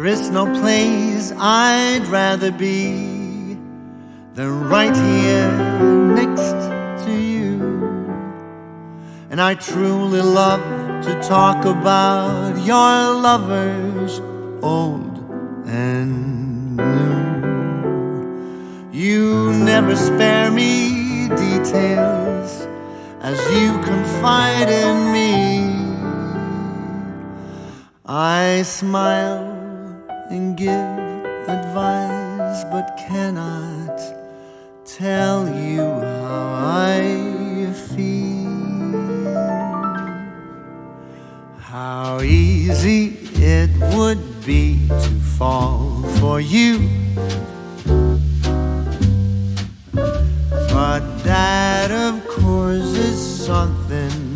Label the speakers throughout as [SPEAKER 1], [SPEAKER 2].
[SPEAKER 1] There is no place I'd rather be than right here next to you. And I truly love to talk about your lovers, old and new. You never spare me details as you confide in me. I smile and give advice, but cannot tell you how I feel. How easy it would be to fall for you. But that, of course, is something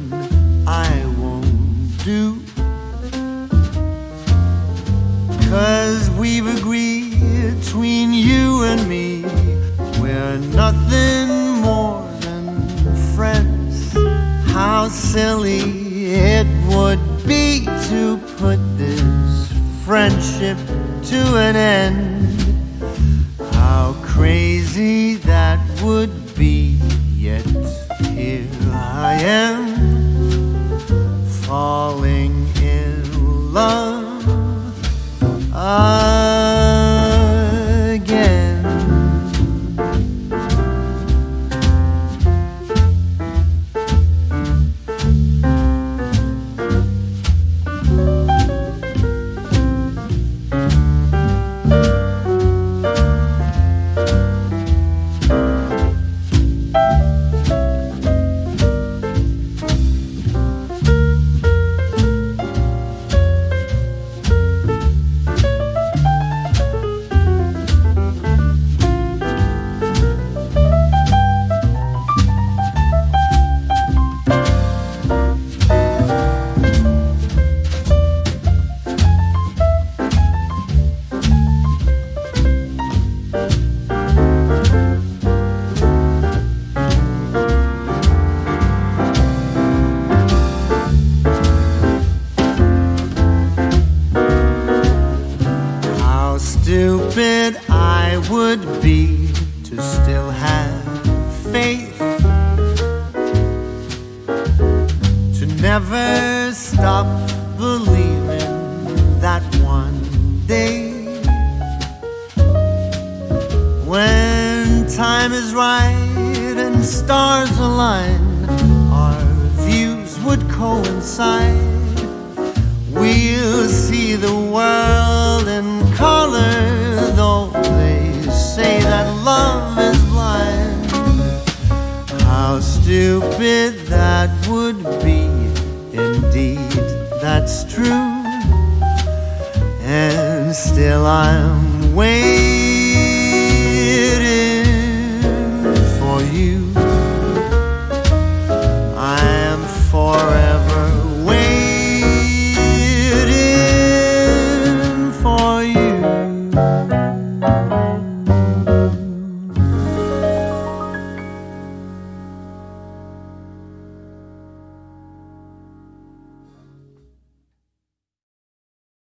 [SPEAKER 1] Cause we've agreed between you and me, we're nothing more than friends. How silly it would be to put this friendship to an end. How crazy that would be, Would be to still have faith, to never stop believing that one day, when time is right and stars align, our views would coincide. We'll see the world stupid that would be. Indeed, that's true. And still I'm waiting for you.